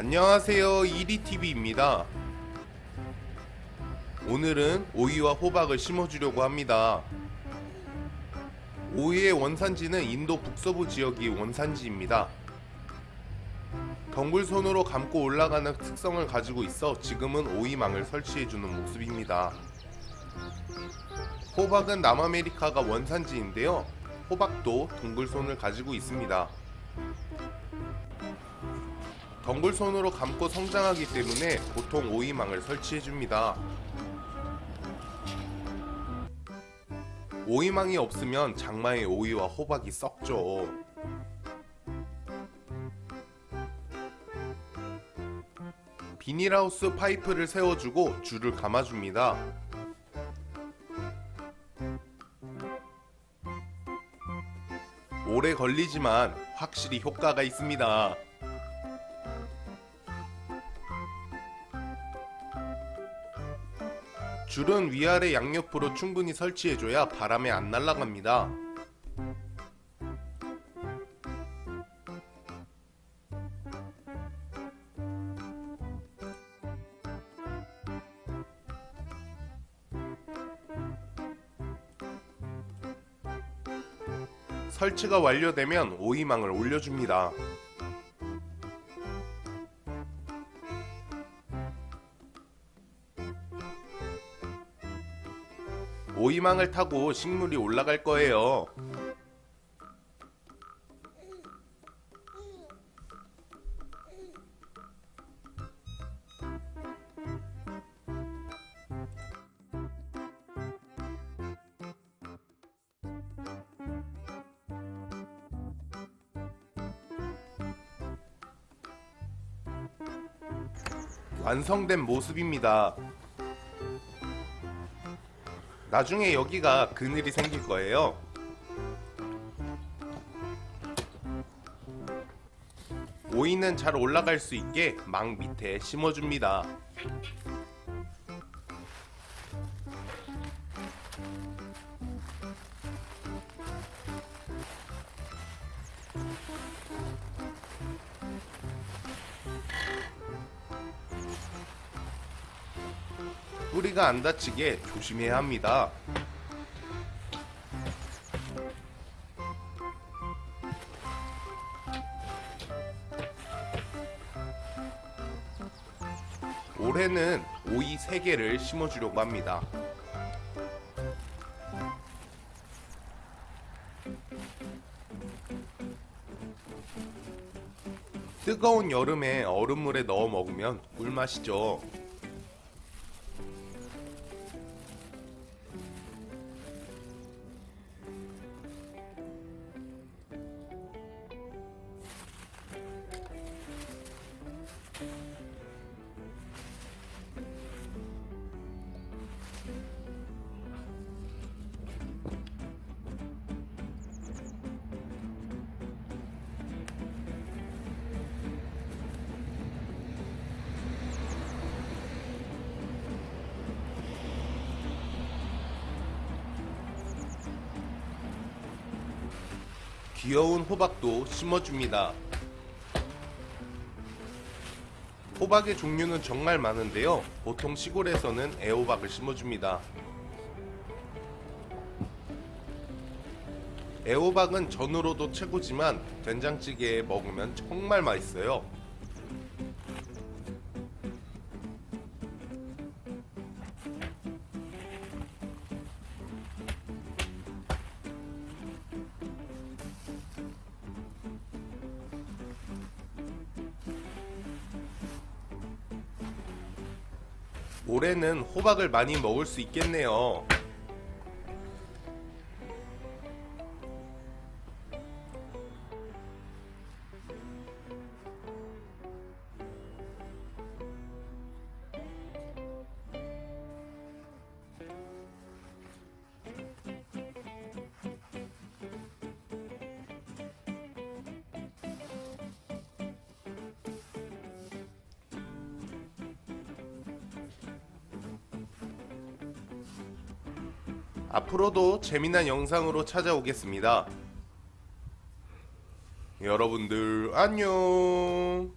안녕하세요. 이리TV입니다. 오늘은 오이와 호박을 심어주려고 합니다. 오이의 원산지는 인도 북서부 지역이 원산지입니다. 덩굴 손으로 감고 올라가는 특성을 가지고 있어 지금은 오이망을 설치해주는 모습입니다. 호박은 남아메리카가 원산지인데요. 호박도 동글손을 가지고 있습니다 덩굴손으로 감고 성장하기 때문에 보통 오이망을 설치해줍니다. 오이망이 없으면 장마에 오이와 호박이 썩죠. 비닐하우스 파이프를 세워주고 줄을 감아줍니다. 오래 걸리지만 확실히 효과가 있습니다. 줄은 위아래 양옆으로 충분히 설치해줘야 바람에 안 날아갑니다. 설치가 완료되면 오이망을 올려줍니다. 오이망을 타고 식물이 올라갈 거예요. 완성된 모습입니다. 나중에 여기가 그늘이 생길 거예요. 오이는 잘 올라갈 수 있게 망 밑에 심어줍니다. 뿌리가 안 다치게 조심해야 합니다. 올해는 오이 3개를 심어주려고 합니다. 뜨거운 여름에 얼음물에 넣어 먹으면 꿀맛이죠. 귀여운 호박도 심어줍니다. 호박의 종류는 정말 많은데요. 보통 시골에서는 애호박을 심어줍니다. 애호박은 전으로도 최고지만 된장찌개에 먹으면 정말 맛있어요. 올해는 호박을 많이 먹을 수 있겠네요. 앞으로도 재미난 영상으로 찾아오겠습니다. 여러분들 안녕